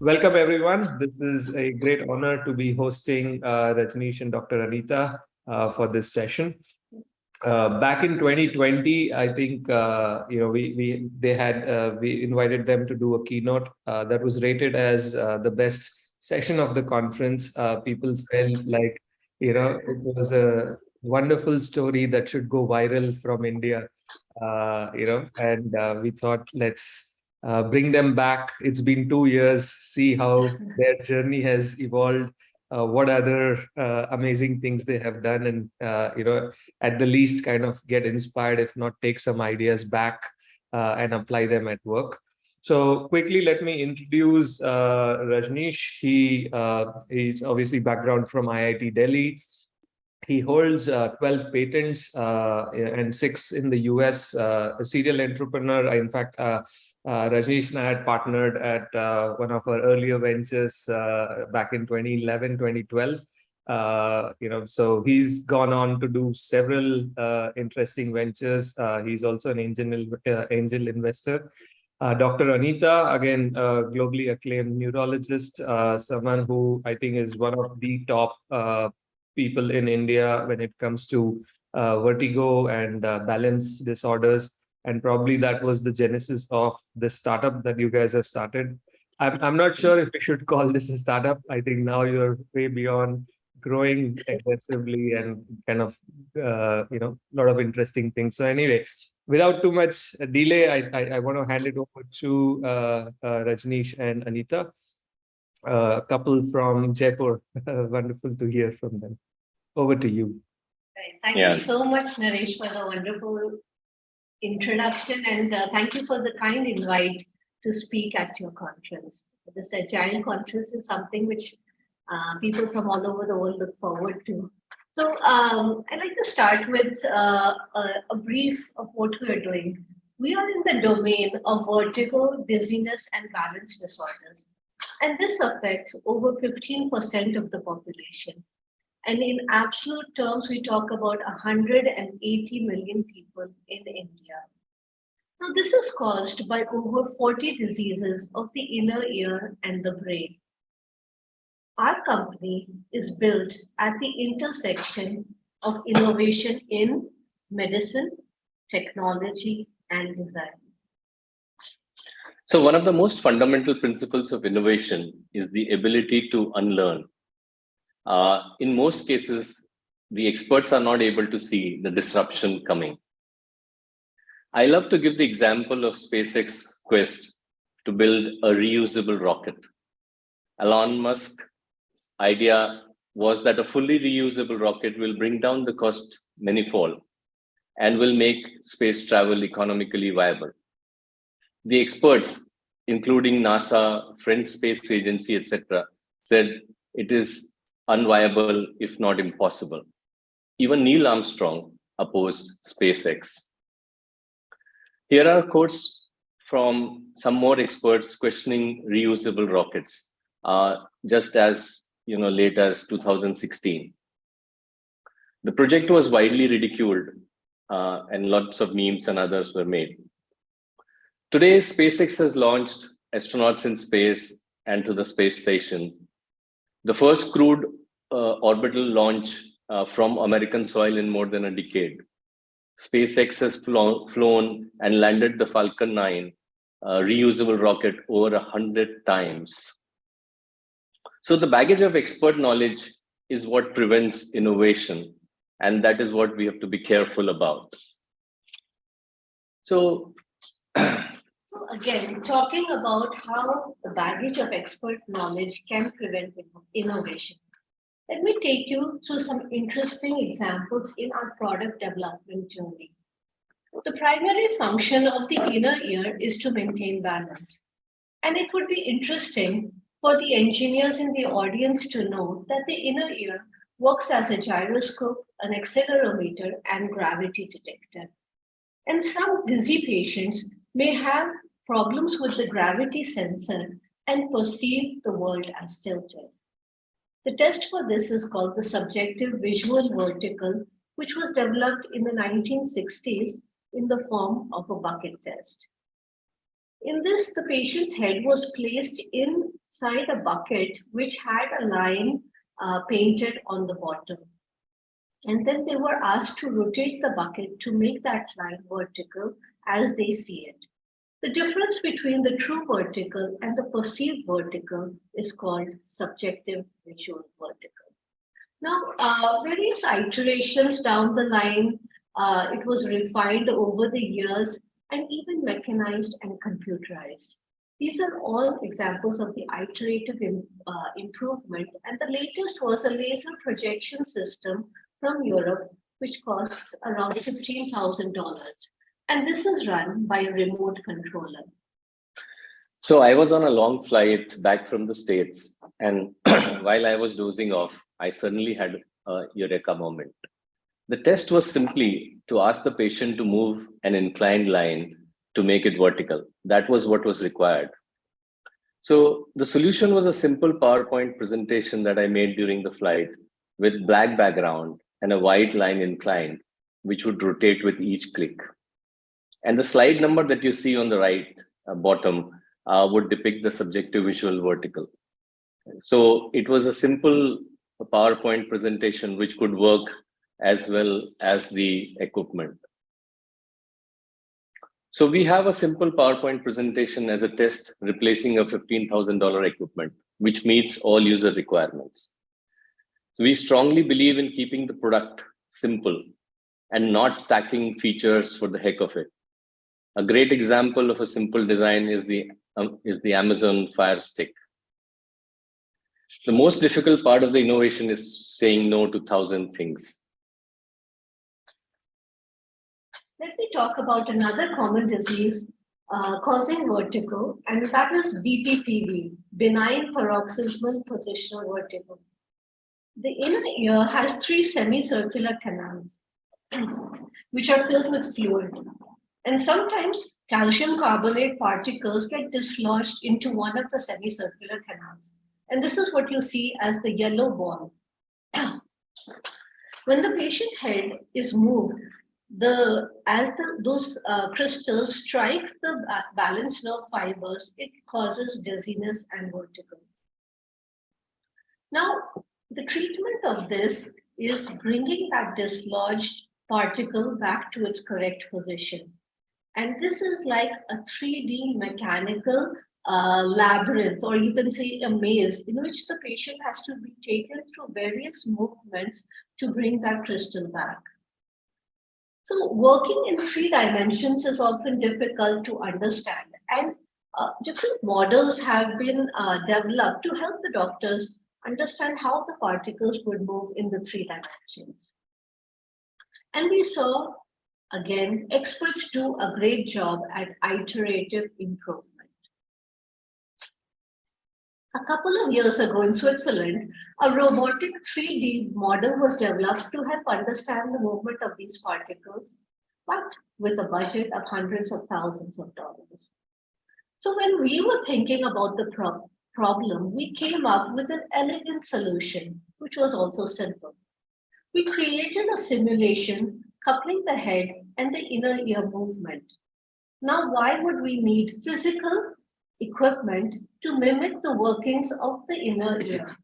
welcome everyone. This is a great honor to be hosting uh, Rajneesh and Dr. Anita uh, for this session. Uh, back in 2020, I think uh, you know we we they had uh, we invited them to do a keynote uh, that was rated as uh, the best session of the conference. People felt like you know it was a wonderful story that should go viral from India. you know, and we thought let's bring them back. It's been two years. See how their journey has evolved. Uh, what other uh, amazing things they have done and uh, you know at the least kind of get inspired if not take some ideas back uh, and apply them at work. So quickly let me introduce uh, Rajneesh. He uh, he's obviously background from IIT Delhi. He holds 12 patents and six in the US a serial entrepreneur. In fact uh, Rajneesh and I had partnered at uh, one of our earlier ventures uh, back in 2011, 2012. Uh, you know, so he's gone on to do several uh, interesting ventures. Uh, he's also an angel, angel investor. Dr. Anita, again, globally acclaimed neurologist, someone who I think is one of the top people in India when it comes to vertigo and balance disorders and probably that was the genesis of the startup that you guys have started. I'm, I'm not sure if we should call this a startup. I think now you're way beyond growing aggressively and kind of, uh, you know, a lot of interesting things. So anyway, without too much delay, I, I, I want to hand it over to uh, uh, Rajneesh and Anita, uh, a couple from Jaipur. Wonderful to hear from them. Over to you. Thank yeah. you so much, Naresh, for the wonderful introduction and uh, thank you for the kind invite to speak at your conference. This Agile conference is something which uh, people from all over the world look forward to. So um, I'd like to start with uh, a, a, brief of what we are doing. We are in the domain of vertigo, dizziness, and balance disorders. And this affects over 15% of the population. And in absolute terms, we talk about 180 million people in India. Now, this is caused by over 40 diseases of the inner ear and the brain. Our company is built at the intersection of innovation in medicine, technology, and design. So one of the most fundamental principles of innovation is the ability to unlearn uh, in most cases, the experts are not able to see the disruption coming. I love to give the example of SpaceX quest to build a reusable rocket. Elon Musk's idea was that a fully reusable rocket will bring down the cost manifold and will make space travel economically viable. The experts, including NASA, French Space Agency, etc., said it is unviable, if not impossible. Even Neil Armstrong opposed SpaceX. Here are quotes from some more experts questioning reusable rockets, uh, just as you know, late as 2016. The project was widely ridiculed uh, and lots of memes and others were made. Today, SpaceX has launched astronauts in space and to the space station. The first crewed uh, orbital launch uh, from American soil in more than a decade. SpaceX has flown, and landed the Falcon 9 uh, reusable rocket over a hundred times. So the baggage of expert knowledge is what prevents innovation. And that is what we have to be careful about. So again, talking about how the baggage of expert knowledge can prevent innovation. Let me take you through some interesting examples in our product development journey. The primary function of the inner ear is to maintain balance. And it would be interesting for the engineers in the audience to know that the inner ear works as a gyroscope, an accelerometer, and gravity detector. And some dizzy patients may have problems with the gravity sensor and perceive the world as tilted. The test for this is called the subjective visual vertical, which was developed in the 1960s in the form of a bucket test. In this, the patient's head was placed inside a bucket which had a line uh, painted on the bottom. And then they were asked to rotate the bucket to make that line vertical as they see it. The difference between the true vertical and the perceived vertical is called subjective visual vertical. Now, uh, various iterations down the line, uh, it was refined over the years and even mechanized and computerized. These are all examples of the iterative uh, improvement. And the latest was a laser projection system from Europe, which costs around $15,000. And this is run by a remote controller. So I was on a long flight back from the States. And while I was dozing off, I suddenly had a eureka moment. The test was simply to ask the patient to move an inclined line to make it vertical. That was what was required. So the solution was a simple PowerPoint presentation that I made during the flight with black background and a white line inclined, which would rotate with each click. And the slide number that you see on the right uh, bottom uh, would depict the subjective visual vertical. So it was a simple PowerPoint presentation which could work as well as the equipment. So we have a simple PowerPoint presentation as a test replacing a $15,000 equipment, which meets all user requirements. So We strongly believe in keeping the product simple and not stacking features for the heck of it. A great example of a simple design is the, um, is the Amazon Fire Stick. The most difficult part of the innovation is saying no to thousand things. Let me talk about another common disease uh, causing vertigo, and that is BPPV, benign paroxysmal positional vertigo. The inner ear has three semicircular canals, which are filled with fluid. And sometimes calcium carbonate particles get dislodged into one of the semicircular canals. And this is what you see as the yellow ball. when the patient head is moved, the as the those uh, crystals strike the balance nerve fibers, it causes dizziness and vertigo. Now, the treatment of this is bringing that dislodged particle back to its correct position. And this is like a 3D mechanical uh, labyrinth, or you can say a maze, in which the patient has to be taken through various movements to bring that crystal back. So working in three dimensions is often difficult to understand and uh, different models have been uh, developed to help the doctors understand how the particles would move in the three dimensions. And we saw, again, experts do a great job at iterative improvement. A couple of years ago in Switzerland, a robotic 3D model was developed to help understand the movement of these particles, but with a budget of hundreds of thousands of dollars. So when we were thinking about the pro problem, we came up with an elegant solution, which was also simple. We created a simulation coupling the head and the inner ear movement. Now, why would we need physical equipment to mimic the workings of the inner ear.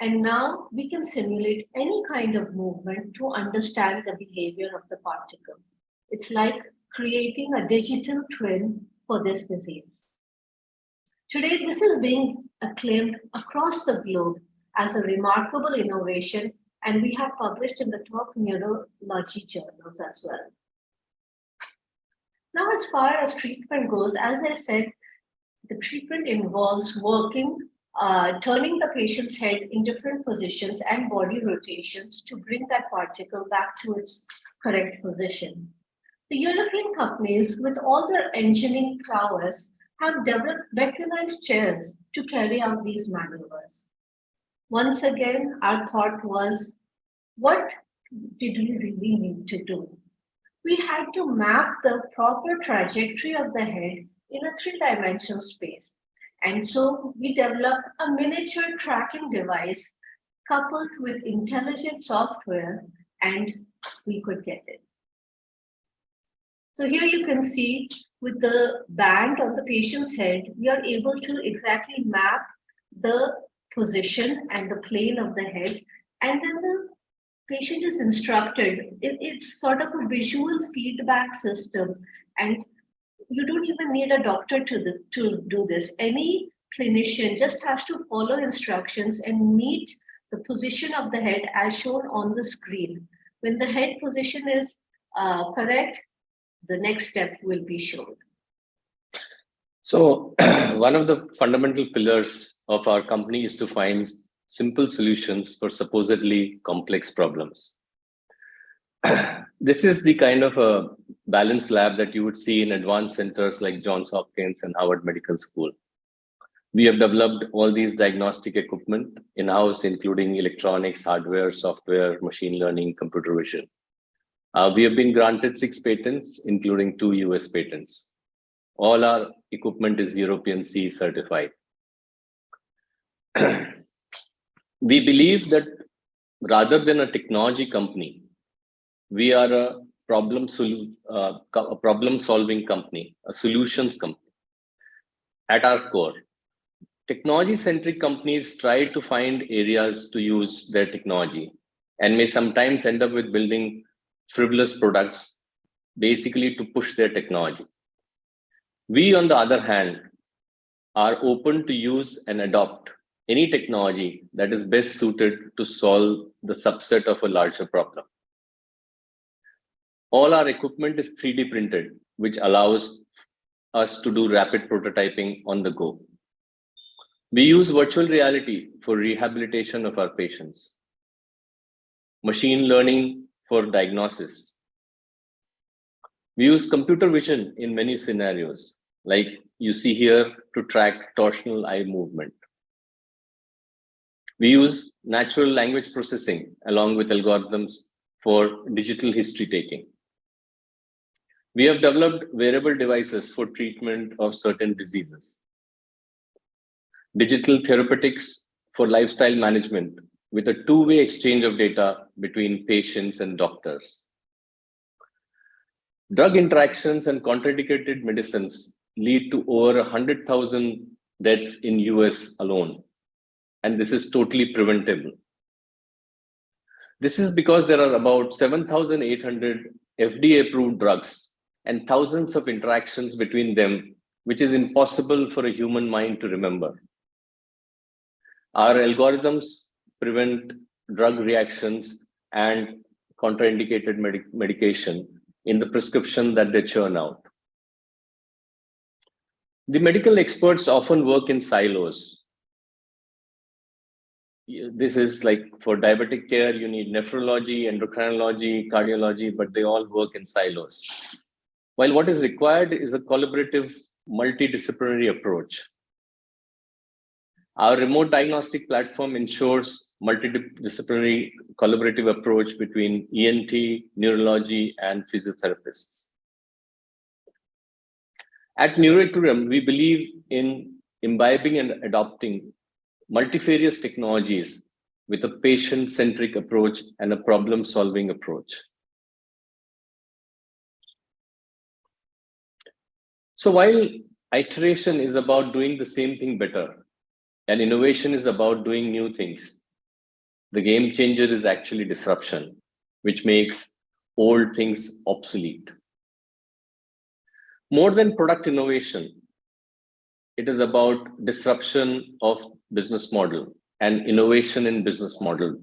And now we can simulate any kind of movement to understand the behavior of the particle. It's like creating a digital twin for this disease. Today, this is being acclaimed across the globe as a remarkable innovation, and we have published in the top neurology journals as well. Now, as far as treatment goes, as I said, the treatment involves working, uh, turning the patient's head in different positions and body rotations to bring that particle back to its correct position. The European companies, with all their engineering prowess, have developed mechanized chairs to carry out these maneuvers. Once again, our thought was, what did we really need to do? We had to map the proper trajectory of the head in a three-dimensional space. And so we developed a miniature tracking device coupled with intelligent software and we could get it. So here you can see with the band on the patient's head, we are able to exactly map the position and the plane of the head. And then the patient is instructed. It- it's sort of a visual feedback system. And you don't even need a doctor to, the, to do this. Any clinician just has to follow instructions and meet the position of the head as shown on the screen. When the head position is uh, correct, the next step will be shown. So one of the fundamental pillars of our company is to find simple solutions for supposedly complex problems. this is the kind of a balanced lab that you would see in advanced centers like Johns Hopkins and Harvard Medical School. We have developed all these diagnostic equipment in-house, including electronics, hardware, software, machine learning, computer vision. Uh, we have been granted six patents, including two US patents. All our equipment is European C certified. we believe that rather than a technology company, we are a problem, uh, a problem solving company, a solutions company at our core. Technology centric companies try to find areas to use their technology and may sometimes end up with building frivolous products basically to push their technology. We, on the other hand, are open to use and adopt any technology that is best suited to solve the subset of a larger problem. All our equipment is 3D printed, which allows us to do rapid prototyping on the go. We use virtual reality for rehabilitation of our patients, machine learning for diagnosis. We use computer vision in many scenarios, like you see here to track torsional eye movement. We use natural language processing along with algorithms for digital history taking. We have developed wearable devices for treatment of certain diseases. Digital therapeutics for lifestyle management with a two-way exchange of data between patients and doctors. Drug interactions and contraindicated medicines lead to over 100,000 deaths in US alone. And this is totally preventable. This is because there are about 7,800 FDA approved drugs and thousands of interactions between them, which is impossible for a human mind to remember. Our algorithms prevent drug reactions and contraindicated medic medication in the prescription that they churn out. The medical experts often work in silos. This is like for diabetic care, you need nephrology, endocrinology, cardiology, but they all work in silos. While what is required is a collaborative, multidisciplinary approach. Our remote diagnostic platform ensures multidisciplinary collaborative approach between ENT, neurology, and physiotherapists. At Neuroequilibrium, we believe in imbibing and adopting multifarious technologies with a patient-centric approach and a problem-solving approach. So while iteration is about doing the same thing better, and innovation is about doing new things, the game changer is actually disruption, which makes old things obsolete. More than product innovation, it is about disruption of business model and innovation in business model.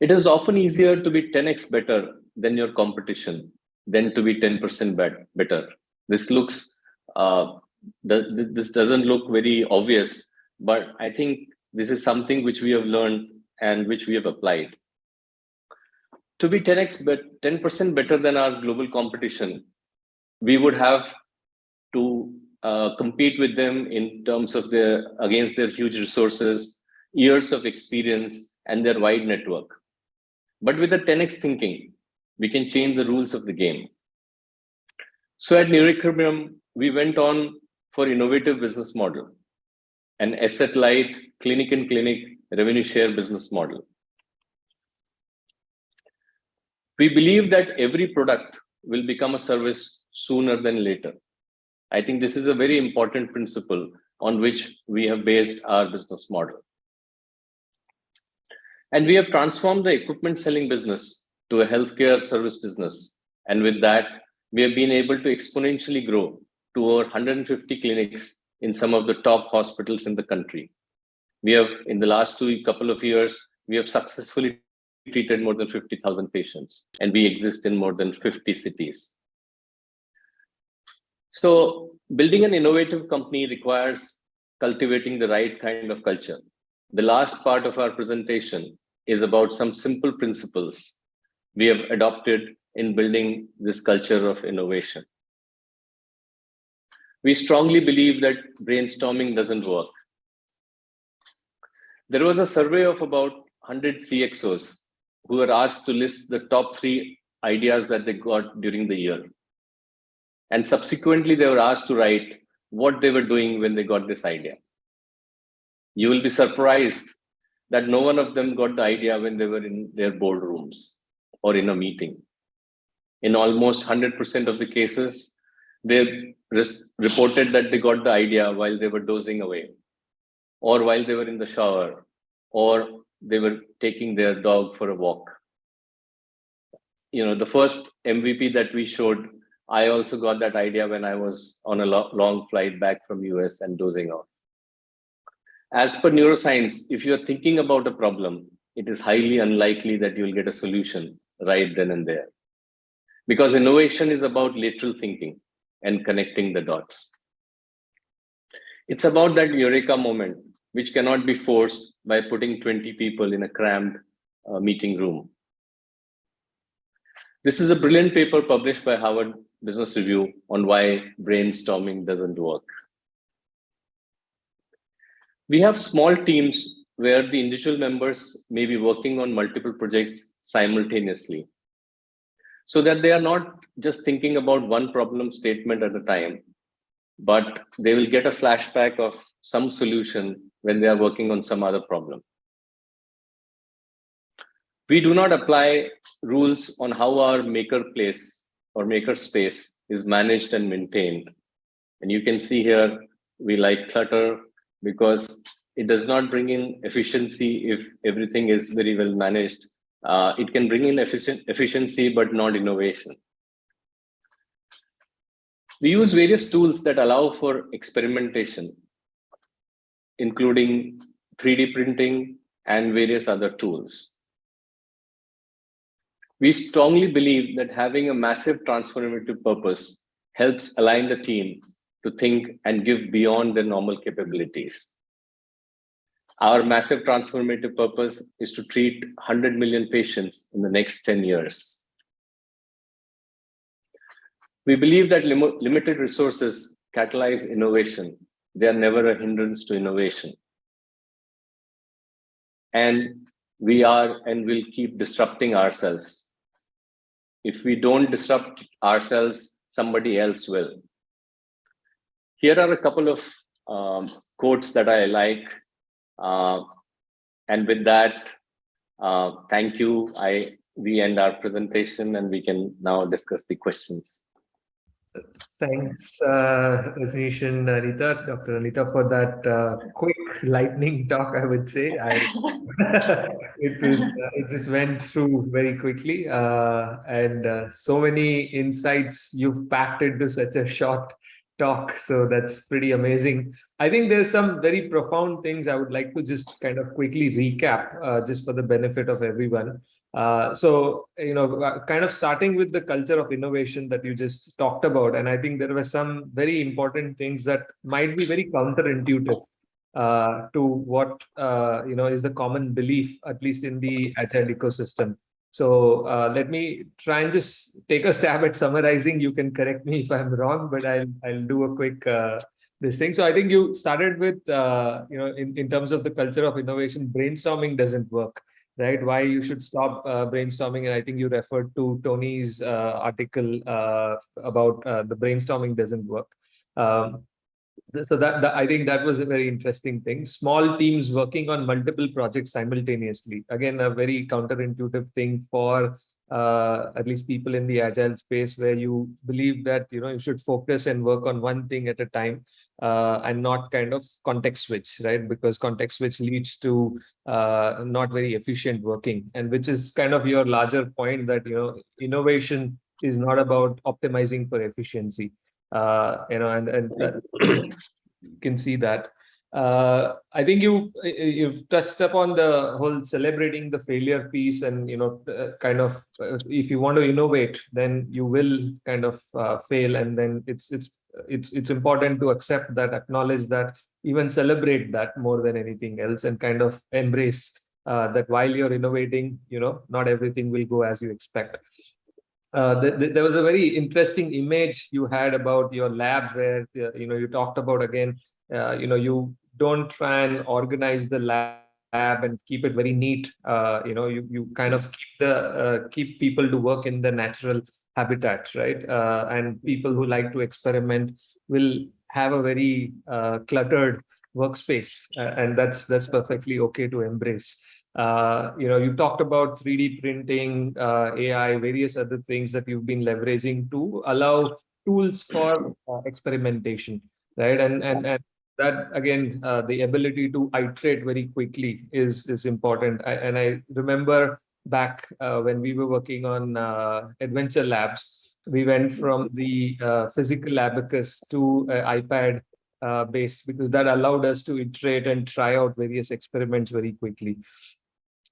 It is often easier to be 10x better than your competition than to be 10% better. This looks, uh, this doesn't look very obvious, but I think this is something which we have learned and which we have applied. To be 10x, but 10% better than our global competition, we would have to uh, compete with them in terms of their against their huge resources, years of experience, and their wide network. But with the 10x thinking, we can change the rules of the game. So at Neuroequilibrium, we went on for innovative business model, an asset light clinic and clinic revenue share business model. We believe that every product will become a service sooner than later. I think this is a very important principle on which we have based our business model. And we have transformed the equipment selling business to a healthcare service business. And with that, we have been able to exponentially grow to over 150 clinics in some of the top hospitals in the country. We have, in the last two couple of years, we have successfully treated more than 50,000 patients, and we exist in more than 50 cities. So building an innovative company requires cultivating the right kind of culture. The last part of our presentation is about some simple principles we have adopted in building this culture of innovation. We strongly believe that brainstorming doesn't work. There was a survey of about 100 CXOs who were asked to list the top three ideas that they got during the year. And subsequently, they were asked to write what they were doing when they got this idea. You will be surprised that no one of them got the idea when they were in their boardrooms or in a meeting. In almost 100% of the cases, they reported that they got the idea while they were dozing away, or while they were in the shower, or they were taking their dog for a walk. You know, the first MVP that we showed, I also got that idea when I was on a lo long flight back from US and dozing off. As per neuroscience, if you're thinking about a problem, it is highly unlikely that you'll get a solution right then and there. Because innovation is about lateral thinking and connecting the dots. It's about that eureka moment which cannot be forced by putting 20 people in a crammed uh, meeting room. This is a brilliant paper published by Harvard Business Review on why brainstorming doesn't work. We have small teams where the individual members may be working on multiple projects simultaneously so that they are not just thinking about one problem statement at a time, but they will get a flashback of some solution when they are working on some other problem. We do not apply rules on how our maker place or maker space is managed and maintained. And you can see here, we like clutter because it does not bring in efficiency if everything is very well managed. Uh, it can bring in efficient, efficiency, but not innovation. We use various tools that allow for experimentation including 3D printing and various other tools. We strongly believe that having a massive transformative purpose helps align the team to think and give beyond their normal capabilities. Our massive transformative purpose is to treat 100 million patients in the next 10 years. We believe that lim limited resources catalyze innovation they are never a hindrance to innovation. And we are and will keep disrupting ourselves. If we don't disrupt ourselves, somebody else will. Here are a couple of um, quotes that I like. Uh, and with that, uh, thank you. I we end our presentation and we can now discuss the questions. Thanks, uh, and Anita, Dr. Anita, for that uh, quick lightning talk, I would say. I, it was, uh, it just went through very quickly uh, and uh, so many insights you've packed into such a short talk. So that's pretty amazing. I think there's some very profound things I would like to just kind of quickly recap uh, just for the benefit of everyone. Uh, so, you know, uh, kind of starting with the culture of innovation that you just talked about. And I think there were some very important things that might be very counterintuitive uh, to what, uh, you know, is the common belief, at least in the agile ecosystem. So uh, let me try and just take a stab at summarizing. You can correct me if I'm wrong, but I'll, I'll do a quick uh, this thing. So I think you started with, you know, in, in terms of the culture of innovation, brainstorming doesn't work right? Why you should stop uh, brainstorming. And I think you referred to Tony's uh, article uh, about uh, the brainstorming doesn't work. Um, so that, that, I think that was a very interesting thing. Small teams working on multiple projects simultaneously. Again, a very counterintuitive thing for uh, at least people in the agile space where you believe that you know you should focus and work on one thing at a time uh, and not kind of context switch right? Because context switch leads to uh, not very efficient working and which is kind of your larger point that you know innovation is not about optimizing for efficiency uh, you know and and you can see that uh, I think you you've touched upon the whole celebrating the failure piece, and you know, uh, kind of uh, if you want to innovate, then you will kind of uh, fail, and then it's it's it's it's important to accept that, acknowledge that, even celebrate that more than anything else, and kind of embrace uh, that while you're innovating, you know, not everything will go as you expect. Uh, the, the, there was a very interesting image you had about your lab where you know you talked about again uh, you know you don't try and organize the lab and keep it very neat. Uh, you know, you, you kind of keep the uh, keep people to work in the natural habitat, right? Uh, and people who like to experiment will have a very uh, cluttered workspace, uh, and that's that's perfectly okay to embrace. Uh, you know, you talked about 3D printing, AI, various other things that you've been leveraging to allow tools for experimentation, right? And and and that again, uh, the ability to iterate very quickly is is important. I, and I remember back uh, when we were working on uh, adventure labs, we went from the uh, physical abacus to iPad uh, based because that allowed us to iterate and try out various experiments very quickly.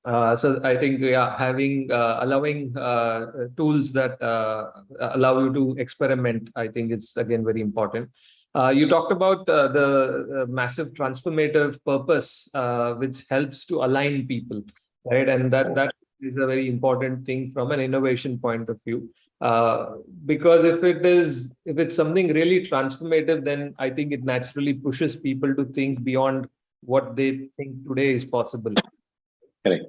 Uh, so I think yeah, having uh, allowing uh, tools that uh, allow you to experiment, I think is again very important. Uh, you talked about uh, the uh, massive transformative purpose, uh, which helps to align people, right? And that that is a very important thing from an innovation point of view. Uh, because if it is, if it's something really transformative, then I think it naturally pushes people to think beyond what they think today is possible. Correct.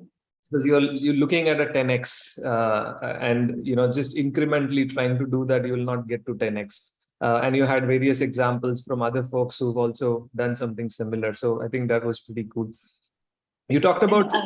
Because you're you're looking at a 10x, uh, and you know just incrementally trying to do that, you will not get to 10x. Uh, and you had various examples from other folks who've also done something similar. So I think that was pretty cool. You talked about. Uh,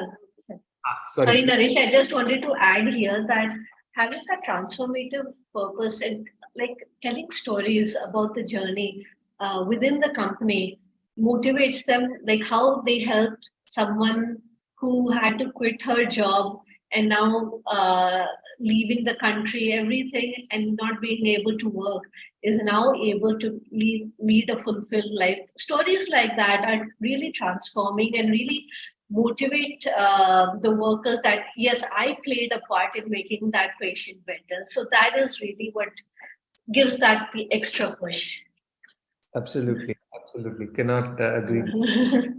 ah, sorry. sorry, Naresh, I just wanted to add here that having a transformative purpose and like telling stories about the journey uh, within the company motivates them, like how they helped someone who had to quit her job and now uh, leaving the country, everything, and not being able to work is now able to lead, lead a fulfilled life. Stories like that are really transforming and really motivate uh, the workers that, yes, I played a part in making that patient better. So that is really what gives that the extra push. Absolutely, absolutely. Cannot uh, agree.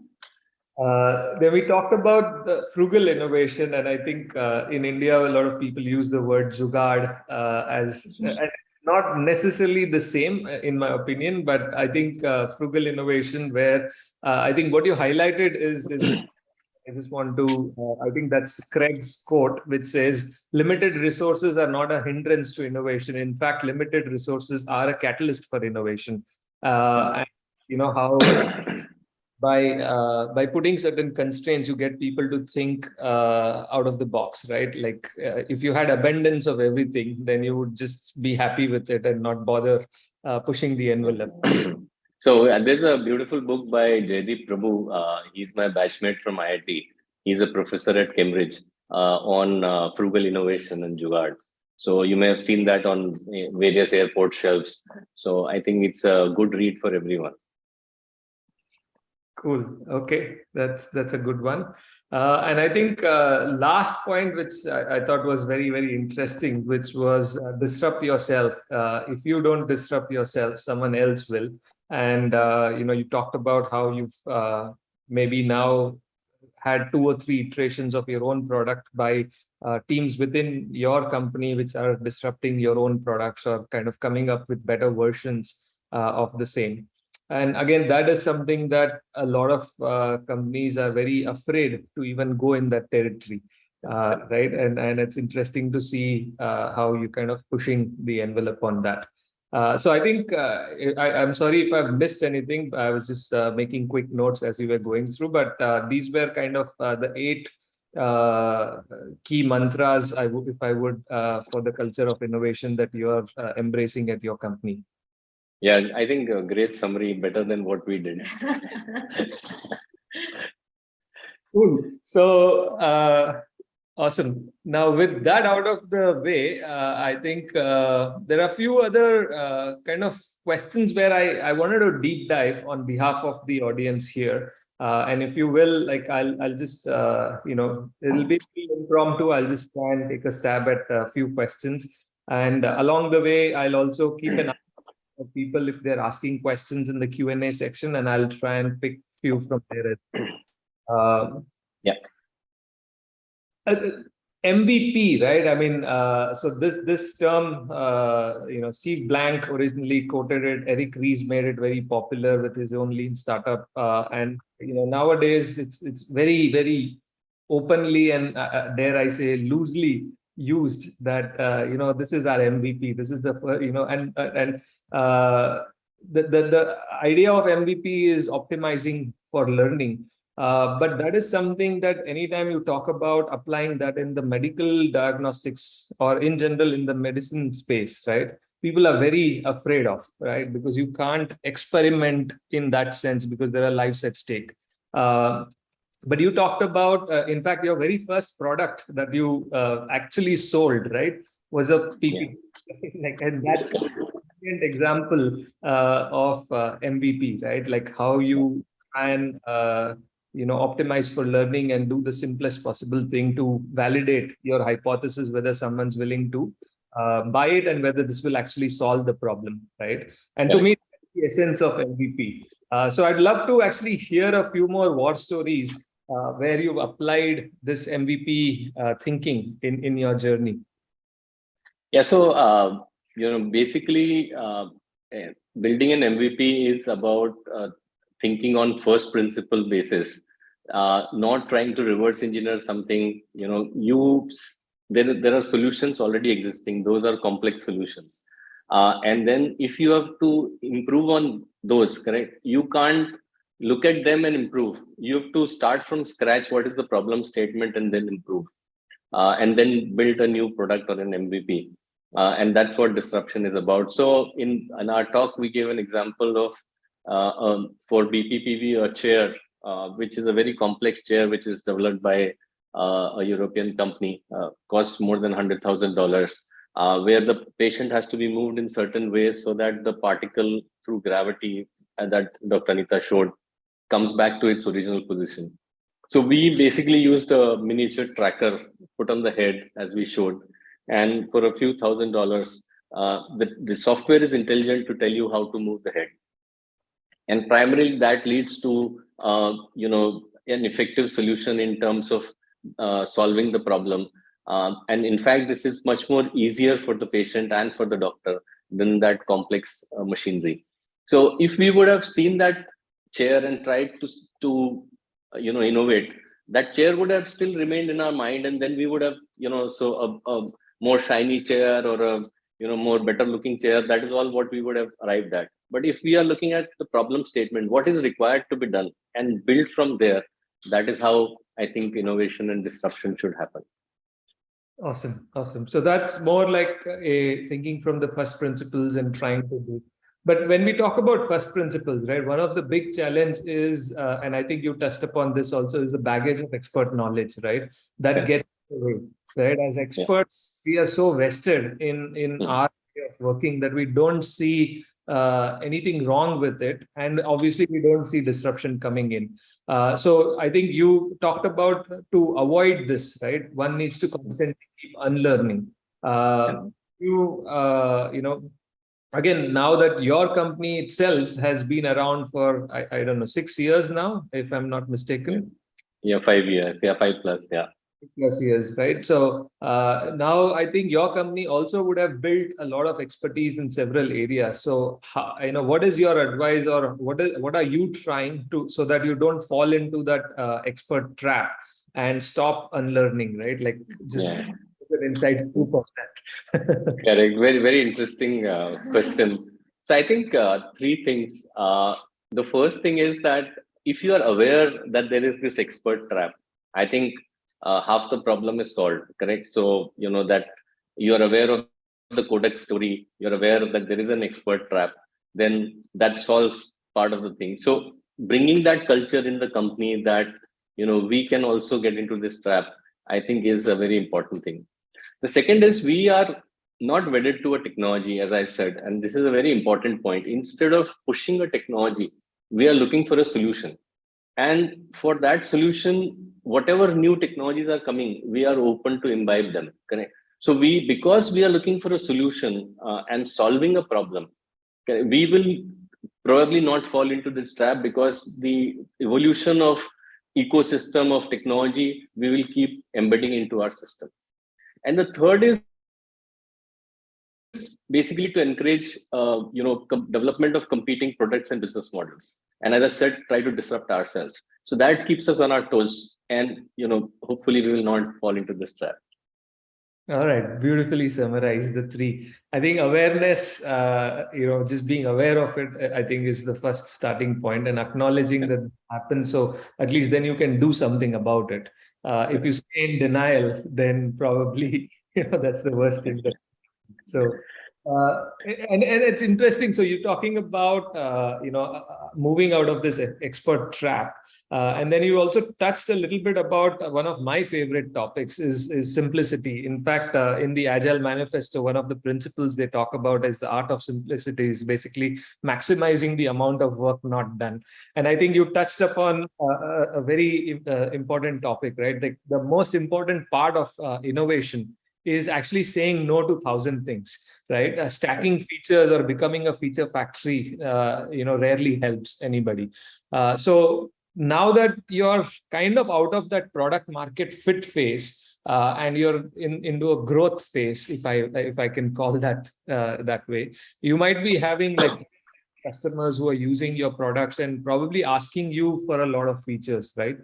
Uh, then we talked about the frugal innovation, and I think uh, in India, a lot of people use the word jugaad uh, as not necessarily the same, uh, in my opinion, but I think uh, frugal innovation, where uh, I think what you highlighted is, is I just want to, I think that's Craig's quote, which says, limited resources are not a hindrance to innovation. In fact, limited resources are a catalyst for innovation. and you know how by uh, by putting certain constraints you get people to think uh, out of the box right? Like uh, if you had abundance of everything then you would just be happy with it and not bother uh, pushing the envelope. So uh, there's a beautiful book by Jaideep Prabhu. Uh, he's my batchmate from IIT he's a professor at Cambridge on frugal innovation and jugaad so you may have seen that on eh, various airport shelves. So I think it's a good read for everyone Cool. Okay, that's that's a good one. Uh, and I think uh, last point, which I, I, thought was very very interesting, which was uh, disrupt yourself. Uh, if you don't disrupt yourself, someone else will. And uh, you know, you talked about how you've uh, maybe now had two or three iterations of your own product by teams within your company, which are disrupting your own products or kind of coming up with better versions of the same and again that is something that a lot of uh, companies are very afraid to even go in that territory uh, right? And and it's interesting to see uh, how you kind of pushing the envelope on that. Uh, so i think uh, I, am sorry if i've missed anything. I was just uh, making quick notes as we were going through but these were kind of the eight key mantras I if I would, for the culture of innovation that you are uh, embracing at your company? Yeah, I think a great summary, better than what we did. Cool. So, uh, awesome. Now, with that out of the way, uh, I think uh, there are a few other uh, kind of questions where I, I wanted to deep dive on behalf of the audience here. Uh, and if you will, like, I'll, I'll just, uh, you know, it'll be impromptu. I'll just try and take a stab at a few questions. And along the way, I'll also keep an eye people if they're asking questions in the Q&A section, and I'll try and pick few from there. Um, Yeah. uh, MVP, right? I mean, uh, so this this term, uh, you know, Steve Blank originally quoted it. Eric Ries made it very popular with his own lean startup, uh, and you know, nowadays it's it's very very openly and uh, uh, dare I say loosely used that uh, you know this is our MVP. This is the you know, and uh, and uh, the the the idea of MVP is optimizing for learning. Uh, but that is something that anytime you talk about applying that in the medical diagnostics or in general in the medicine space, right? People are very afraid of, right? Because you can't experiment in that sense because there are lives at stake. Uh, but you talked about, uh, in fact, your very first product that you uh, actually sold, right, was a PPT. like, and that's an example uh, of uh, MVP, right? Like how you can, uh, you know optimize for learning and do the simplest possible thing to validate your hypothesis whether someone's willing to uh, buy it and whether this will actually solve the problem right and to me that's the essence of mvp uh, so i'd love to actually hear a few more war stories uh, where you've applied this mvp uh, thinking in in your journey Yeah, so uh, you know, basically, uh, eh, building an MVP is about uh, thinking on first principle basis, uh, not trying to reverse engineer something. You know, you there there are solutions already existing; those are complex solutions. And then, if you have to improve on those, correct? You can't look at them and improve. You have to start from scratch. What is the problem statement, and then improve uh, and then build a new product or an MVP. Uh, and that's what disruption is about. So in, in our talk, we gave an example of uh, um, for BPPV, a chair, uh, which is a very complex chair, which is developed by uh, a European company, uh, costs more than $100,000, uh, where the patient has to be moved in certain ways so that the particle through gravity that Dr. Anita showed comes back to its original position. So we basically used a miniature tracker put on the head as we showed. And for a few thousand dollars, uh, the, the software is intelligent to tell you how to move the head. And primarily that leads to, uh, you know, an effective solution in terms of uh, solving the problem. Um, and in fact, this is much more easier for the patient and for the doctor than that complex uh, machinery. So if we would have seen that chair and tried to, to you know, innovate, that chair would have still remained in our mind and then we would have, you know, so a, a more shiny chair or a, you know, more better looking chair, that is all what we would have arrived at. But if we are looking at the problem statement, what is required to be done and build from there, that is how I think innovation and disruption should happen. Awesome, awesome. So that's more like a thinking from the first principles and trying to do. But when we talk about first principles, right, one of the big challenge is, uh, and I think you touched upon this also, is the baggage of expert knowledge, right? That Yeah. gets away, right? As experts, we are so vested in in Mhm. our way of working that we don't see uh, anything wrong with it, and obviously we don't see disruption coming in. Uh, so I think you talked about to avoid this, right? One needs to constantly keep unlearning. Uh, you, uh, you know, again, now that your company itself has been around for, I, I don't know, six years now, if I'm not mistaken, Yeah, five years, yeah, five plus, yeah. plus years, right? So uh, now I think your company also would have built a lot of expertise in several areas. So, how, you know, what is your advice or what is what are you trying to so that you don't fall into that uh, expert trap and stop unlearning, right? Like just Yeah. Of that. Correct. Very, very interesting uh, question. So I think uh, three things. Uh, the first thing is that if you are aware that there is this expert trap, I think uh, half the problem is solved, correct? So, you know, that you're aware of the Kodak's story, you're aware that there is an expert trap, then that solves part of the thing. So bringing that culture in the company that, you know, we can also get into this trap, I think is a very important thing. The second is we are not wedded to a technology, as I said, and this is a very important point. Instead of pushing a technology, we are looking for a solution. And for that solution, whatever new technologies are coming, we are open to imbibe them. Correct? So we, because we are looking for a solution uh, and solving a problem, we will probably not fall into this trap because the evolution of ecosystem of technology, we will keep embedding into our system. And the third is basically to encourage, uh, you know, development of competing products and business models. And as I said, try to disrupt ourselves. So that keeps us on our toes. And, you know, hopefully we will not fall into this trap. All right, beautifully summarized the three. I think awareness, uh, you know, just being aware of it, I think is the first starting point and acknowledging yeah. that happens. So at least then you can do something about it. Uh, if you stay in denial, then probably, you know, that's the worst thing. That, so uh, and, and it's interesting. So you're talking about, uh, you know, uh, uh moving out of this expert trap. Uh, and then you also touched a little bit about one of my favorite topics is, is simplicity. In fact, uh, in the Agile Manifesto, one of the principles they talk about is the art of simplicity is basically maximizing the amount of work not done. And I think you touched upon a, a very important topic, right? The, the most important part of innovation is actually saying no to thousand things, right? Uh, stacking features or becoming a feature factory, uh, you know, rarely helps anybody. Uh, so now that you're kind of out of that product market fit phase uh, and you're in into a growth phase, if I if I can call that uh, that way, you might be having like customers who are using your products and probably asking you for a lot of features, right?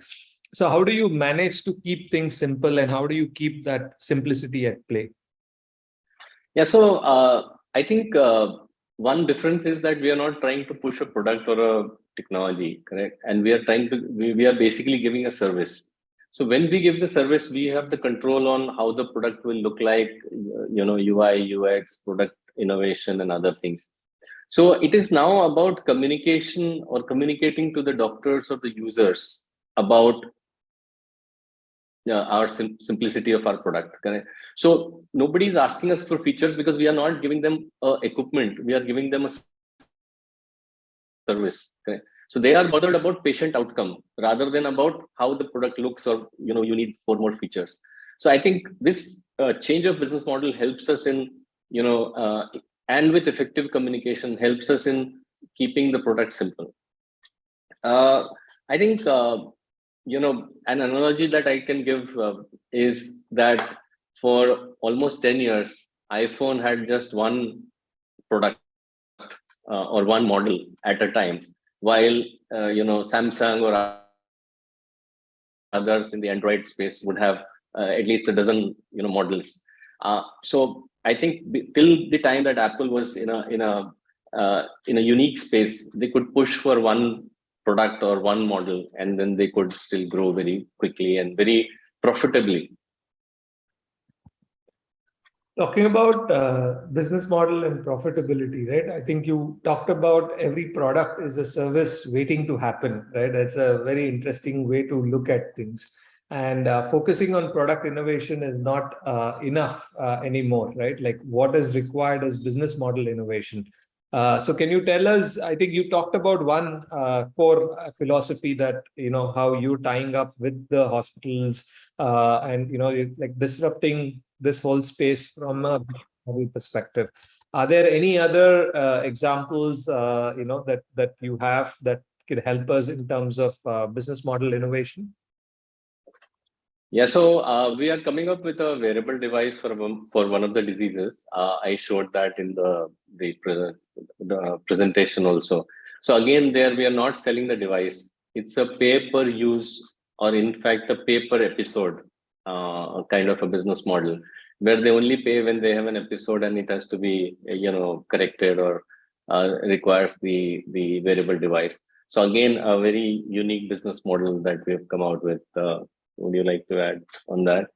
So how do you manage to keep things simple and how do you keep that simplicity at play? Yeah, so uh, I think uh, one difference is that we are not trying to push a product or a technology, correct? And we are trying to, we, we are basically giving a service. So when we give the service, we have the control on how the product will look like, you know, UI, UX, product innovation and other things. So it is now about communication or communicating to the doctors or the users about uh, our sim simplicity of our product. Correct? So nobody is asking us for features because we are not giving them uh, equipment. We are giving them a service. Correct? So they are bothered about patient outcome rather than about how the product looks or you know you need four more features. So I think this uh, change of business model helps us in you know uh, and with effective communication helps us in keeping the product simple. Uh, I think uh, you know, an analogy that I can give uh, is that for almost 10 years, iPhone had just one product uh, or one model at a time, while, uh, you know, Samsung or others in the Android space would have uh, at least a dozen, you know, models. Uh, so I think till the time that Apple was in a, in a, uh, in a unique space, they could push for one product or one model and then they could still grow very quickly and very profitably. Talking about uh, business model and profitability right? I think you talked about every product is a service waiting to happen right? That's a very interesting way to look at things. And uh, focusing on product innovation is not uh, enough uh, anymore right? Like what is required is business model innovation uh, so can you tell us, I think you talked about one uh, core uh, philosophy that, you know, how you're tying up with the hospitals uh, and, you know, like disrupting this whole space from a perspective. Are there any other uh, examples, you know, that, that you have that could help us in terms of business model innovation? Yeah, so uh, we are coming up with a wearable device for for one of the diseases. Uh, I showed that in the the, pre the presentation also. So again, there we are not selling the device. It's a pay per use or in fact a pay per episode uh, kind of a business model where they only pay when they have an episode and it has to be you know corrected or uh, requires the the wearable device. So again, a very unique business model that we have come out with uh, would you like to add on that?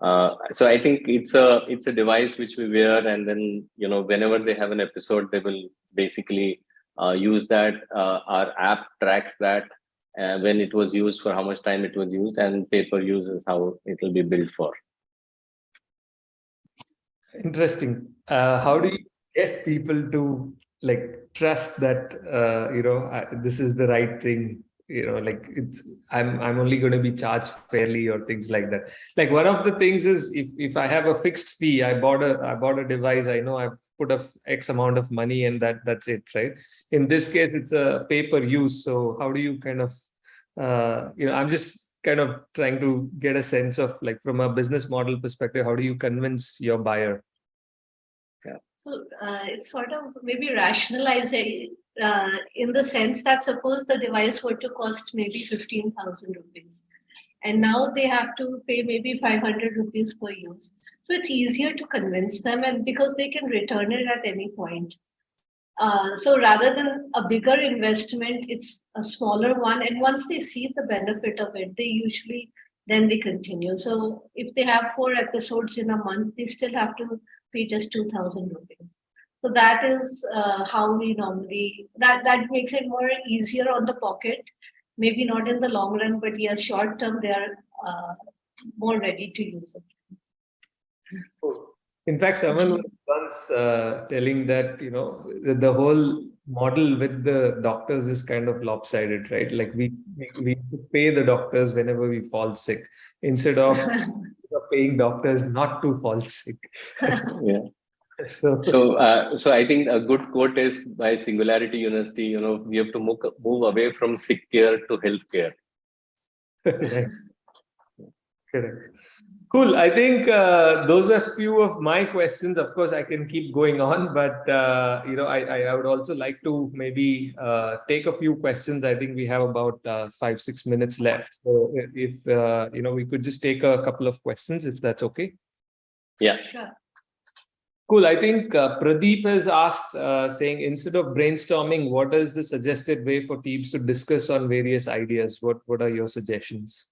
Uh, so I think it's a it's a device which we wear, and then you know whenever they have an episode, they will basically uh, use that. Uh, our app tracks that uh, when it was used, for how much time it was used, and pay per use is how it will be billed for. Interesting. Uh, how do you get people to like trust that uh, you know this is the right thing? You know, like it's I'm I'm only going to be charged fairly or things like that. Like one of the things is if if I have a fixed fee, I bought a I bought a device. I know I put a x amount of money and that that's it, right? In this case, it's a pay per use. So how do you kind of uh, you know I'm just kind of trying to get a sense of like from a business model perspective, how do you convince your buyer? So uh, it's sort of maybe rationalizing uh, in the sense that suppose the device were to cost maybe 15,000 rupees and now they have to pay maybe 500 rupees per use. So it's easier to convince them and because they can return it at any point. Uh, so rather than a bigger investment, it's a smaller one. And once they see the benefit of it, they usually then they continue. So if they have four episodes in a month, they still have to pay just 2000 rupees. So that is uh, how we normally, that, that makes it more easier on the pocket. Maybe not in the long run, but yes, short term, they are uh, more ready to use it. In fact, someone was once uh, telling that, you know, the, the whole model with the doctors is kind of lopsided, right? Like we, we pay the doctors whenever we fall sick instead of paying doctors not to fall sick. yeah. So, So, uh, so I think a good quote is by Singularity University. You know, we have to move, move away from sick care to health care. Correct. Cool. I think uh, those were a few of my questions. Of course, I can keep going on, but uh, you know, I, I, I would also like to maybe uh, take a few questions. I think we have about uh, five six minutes left. So if uh, you know, we could just take a couple of questions, if that's okay. Yeah. Sure. Cool. I think uh, Pradeep has asked, uh, saying instead of brainstorming, what is the suggested way for teams to discuss on various ideas? What What are your suggestions?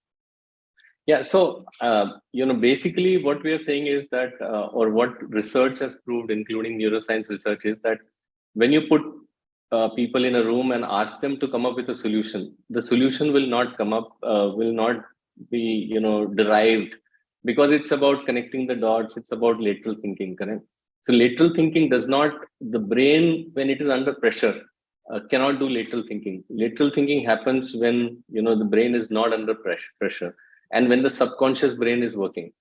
Yeah, so uh, you know, basically, what we are saying is that, uh, or what research has proved, including neuroscience research, is that when you put uh, people in a room and ask them to come up with a solution, the solution will not come up, uh, will not be, you know, derived, because it's about connecting the dots. It's about lateral thinking, correct? So lateral thinking does not, the brain when it is under pressure uh, cannot do lateral thinking. Lateral thinking happens when you know the brain is not under pressure. pressure and when the subconscious brain is working.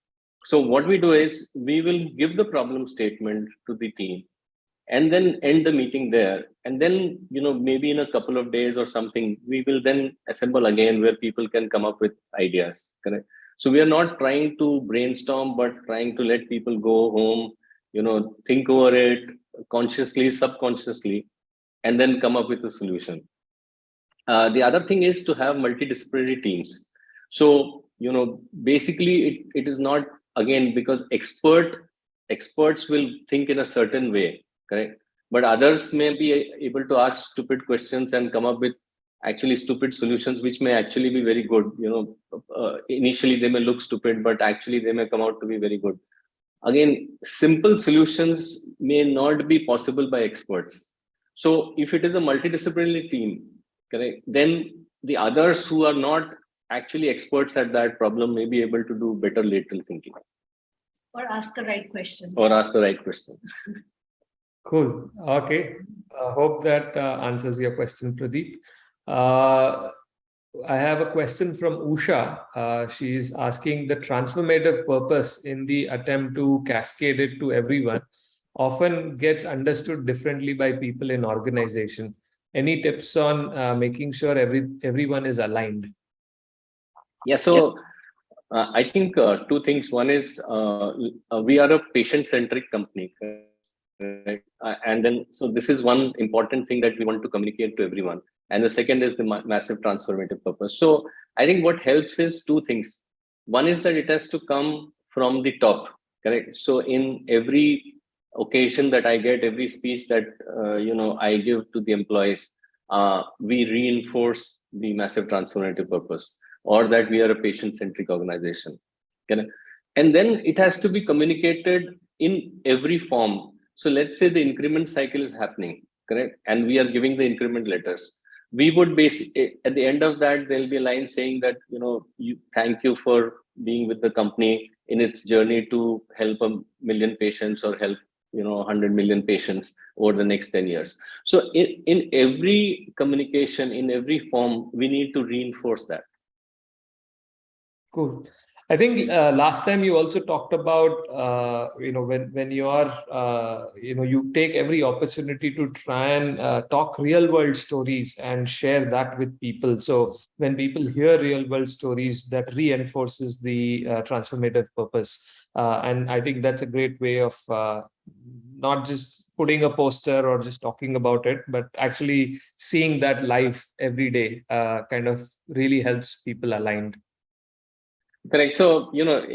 So what we do is we will give the problem statement to the team and then end the meeting there. And then, you know, maybe in a couple of days or something, we will then assemble again where people can come up with ideas. Correct. So we are not trying to brainstorm, but trying to let people go home, you know, think over it consciously, subconsciously, and then come up with a solution. Uh, the other thing is to have multidisciplinary teams. So you know basically it, it is not again because expert experts will think in a certain way correct? But others may be able to ask stupid questions and come up with actually stupid solutions which may actually be very good you know uh, initially they may look stupid but actually they may come out to be very good. Again simple solutions may not be possible by experts. So if it is a multidisciplinary team correct then the others who are not actually experts at that problem may be able to do better lateral thinking. Or ask the right questions. Or ask the right questions. Cool. Okay. I hope that uh, answers your question, Pradeep. Uh, I have a question from Usha. Uh, she's asking the transformative purpose in the attempt to cascade it to everyone often gets understood differently by people in organization. Any tips on uh, making sure every everyone is aligned? Yeah, so uh, I think uh, two things. One is uh, uh we are a patient-centric company. Right? Uh, and then, so this is one important thing that we want to communicate to everyone. And the second is the ma massive transformative purpose. So I think what helps is two things. One is that it has to come from the top, correct? So in every occasion that I get, every speech that, uh, you know, I give to the employees, we reinforce the massive transformative purpose or that we are a patient-centric organization. Okay? And then it has to be communicated in every form. So let's say the increment cycle is happening, correct? And we are giving the increment letters. We would basically, eh, at the end of that, there'll be a line saying that, you know, you thank you for being with the company in its journey to help a million patients or help you know 100 million patients over the next 10 years so in, in every communication in every form we need to reinforce that cool I think uh, last time you also talked about, uh, you know, when, when you are, uh, you know, you take every opportunity to try and uh, talk real world stories and share that with people. So when people hear real world stories, that reinforces the uh, transformative purpose. Uh, and I think that's a great way of not just putting a poster or just talking about it, but actually seeing that life every day kind of really helps people aligned. Correct. So, you know,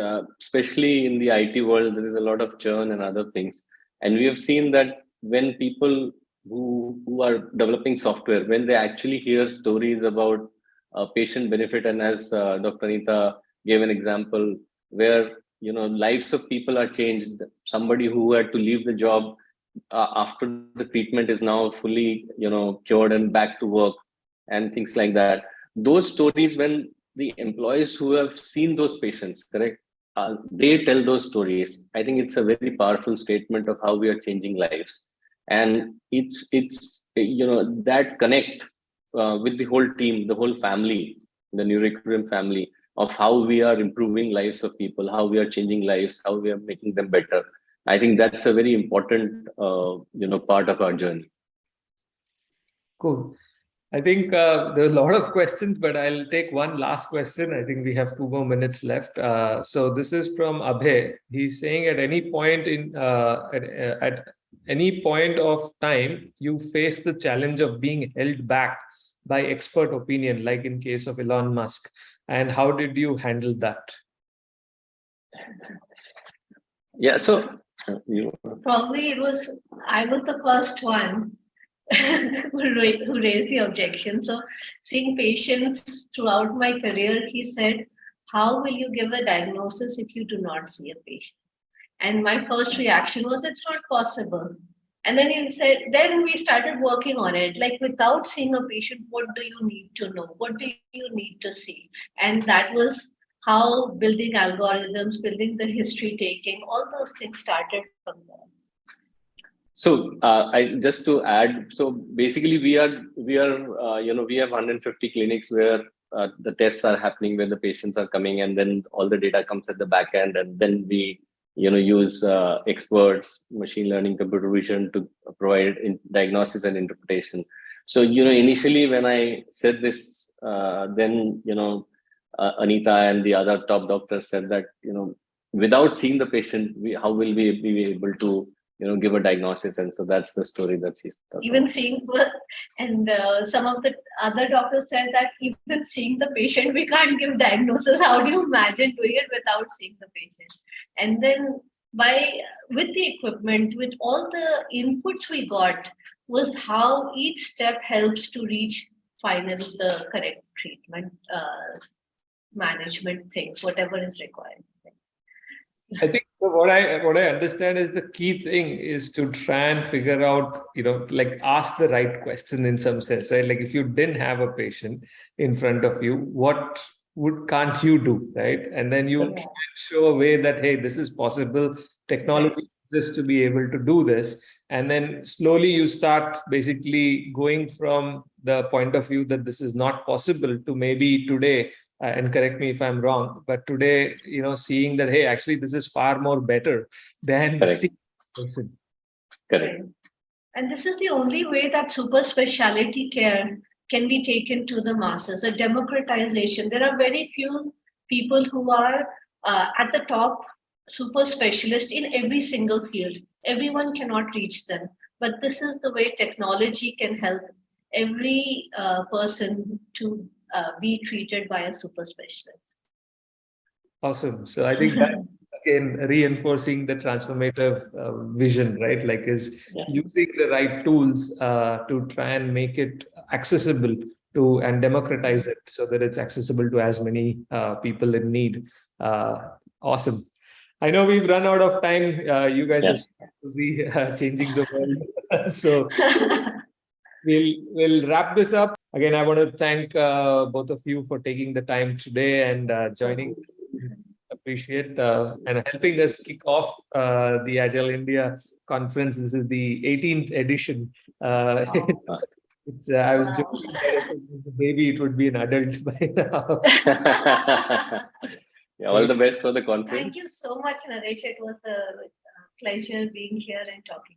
uh, especially in the IT world, there is a lot of churn and other things. And we have seen that when people who, who are developing software, when they actually hear stories about uh, patient benefit, and as uh, Dr. Anita gave an example where, you know, lives of people are changed. Somebody who had to leave the job uh, after the treatment is now fully, you know, cured and back to work and things like that. Those stories, when the employees who have seen those patients, correct? Uh, they tell those stories. I think it's a very powerful statement of how we are changing lives. And it's, it's you know, that connect uh, with the whole team, the whole family, the Neuroequilibrium family, of how we are improving lives of people, how we are changing lives, how we are making them better. I think that's a very important, uh, you know, part of our journey. Cool. I think uh, there are a lot of questions, but I'll take one last question. I think we have two more minutes left. Uh, so this is from Abhay. He's saying at any point in uh, at, uh, at any point of time, you face the challenge of being held back by expert opinion, like in case of Elon Musk. And how did you handle that? Yeah, so you probably it was I was the first one who raised the objection. So seeing patients throughout my career, he said, how will you give a diagnosis if you do not see a patient? And my first reaction was, it's not possible. And then he said, then we started working on it. Like without seeing a patient, what do you need to know? What do you need to see? And that was how building algorithms, building the history taking, all those things started from there. So uh, I just to add, so basically we are we are uh, you know we have 150 clinics where uh, the tests are happening where the patients are coming and then all the data comes at the back end and then we you know use uh, experts machine learning computer vision to provide diagnosis and interpretation. So you know initially when i said this uh, then you know uh, anita and the other top doctors said that you know without seeing the patient we, how will we be able to you know give a diagnosis and so that's the story that she's even about. seeing and uh, some of the other doctors said that even seeing the patient we can't give diagnosis. How do you imagine doing it without seeing the patient? And then by with the equipment with all the inputs we got was how each step helps to reach finally the correct treatment uh, management things whatever is required. I think so what I what I understand is the key thing is to try and figure out, you know, like ask the right question in some sense, right? Like if you didn't have a patient in front of you, what would can't you do, right? And then you yeah. show a way that hey, this is possible. Technology exists to be able to do this, and then slowly you start basically going from the point of view that this is not possible to maybe today and correct me if I'm wrong, but today, you know, seeing that, hey, actually, this is far more better than Correct. Correct. And this is the only way that super specialty care can be taken to the masses, a democratization. There are very few people who are uh, at the top super specialist in every single field. Everyone cannot reach them. But this is the way technology can help every uh, person to uh, be treated by a super specialist. Awesome. So I think that again reinforcing the transformative uh, vision, right? Like is yeah. using the right tools uh, to try and make it accessible to and democratize it so that it's accessible to as many uh, people in need. Uh, awesome. I know we've run out of time. Uh, you guys Yeah. are busy uh, changing the world. so we'll we'll wrap this up. Again, I want to thank uh, both of you for taking the time today and uh, joining. Appreciate uh, and helping us kick off uh, the Agile India conference. This is the 18th edition. Uh, it's, uh, I was joking that if it was baby, it would be an adult by now. Yeah, all the best for the conference. Thank you so much, Naresh. It was a pleasure being here and talking